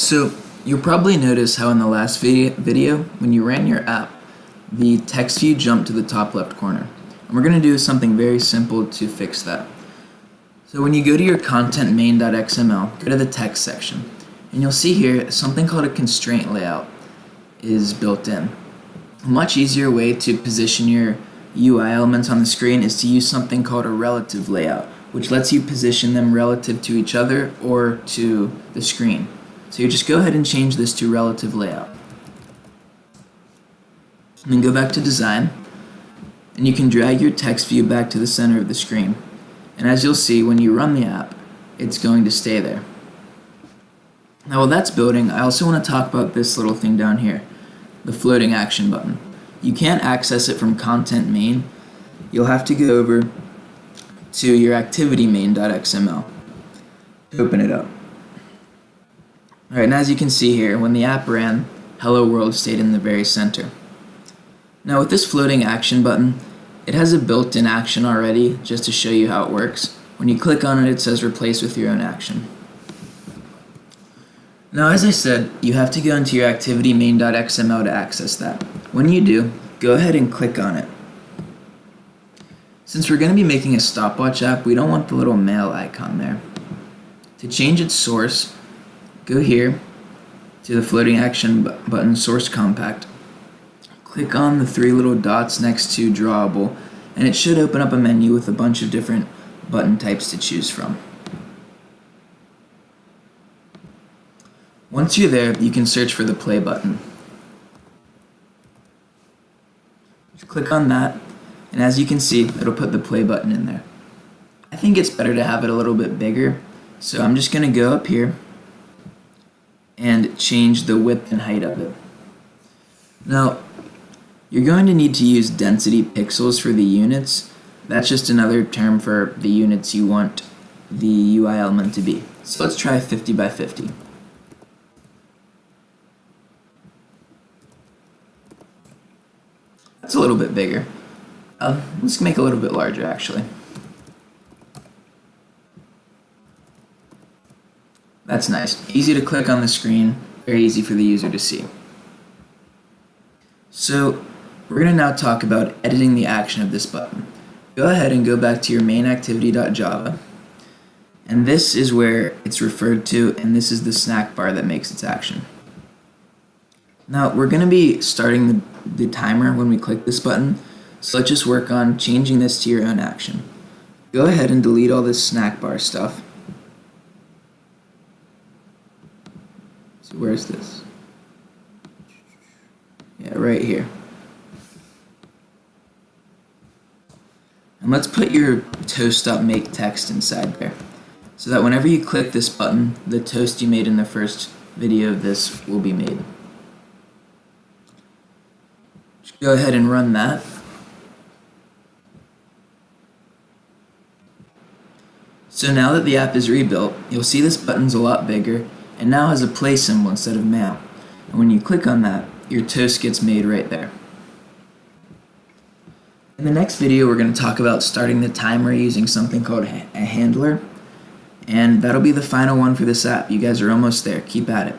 So you'll probably notice how in the last video, when you ran your app, the text view jumped to the top left corner. And we're going to do something very simple to fix that. So when you go to your content main.xml, go to the text section, and you'll see here something called a constraint layout is built in. A much easier way to position your UI elements on the screen is to use something called a relative layout, which lets you position them relative to each other or to the screen. So you just go ahead and change this to relative layout. And then go back to design, and you can drag your text view back to the center of the screen. And as you'll see, when you run the app, it's going to stay there. Now while that's building, I also want to talk about this little thing down here, the floating action button. You can't access it from content main. You'll have to go over to your activity main.xml to open it up. Alright, and as you can see here, when the app ran, Hello World stayed in the very center. Now with this floating action button, it has a built-in action already, just to show you how it works. When you click on it, it says replace with your own action. Now as I said, you have to go into your activity main.xml to access that. When you do, go ahead and click on it. Since we're going to be making a stopwatch app, we don't want the little mail icon there. To change its source, go here to the floating action button source compact. Click on the three little dots next to drawable and it should open up a menu with a bunch of different button types to choose from. Once you're there, you can search for the play button. Just click on that, and as you can see, it'll put the play button in there. I think it's better to have it a little bit bigger, so I'm just going to go up here and change the width and height of it. Now, you're going to need to use density pixels for the units. That's just another term for the units you want the UI element to be. So let's try 50 by 50. That's a little bit bigger. Uh, let's make it a little bit larger actually. That's nice. Easy to click on the screen, very easy for the user to see. So we're going to now talk about editing the action of this button. Go ahead and go back to your main activity.java and this is where it's referred to and this is the snack bar that makes its action. Now we're going to be starting the, the timer when we click this button, so let's just work on changing this to your own action. Go ahead and delete all this snack bar stuff. So where's this? Yeah, right here. And let's put your toast up make text inside there. So that whenever you click this button, the toast you made in the first video of this will be made. go ahead and run that. So now that the app is rebuilt, you'll see this button's a lot bigger and now has a play symbol instead of mail. And when you click on that, your toast gets made right there. In the next video, we're going to talk about starting the timer using something called a handler. And that'll be the final one for this app. You guys are almost there. Keep at it.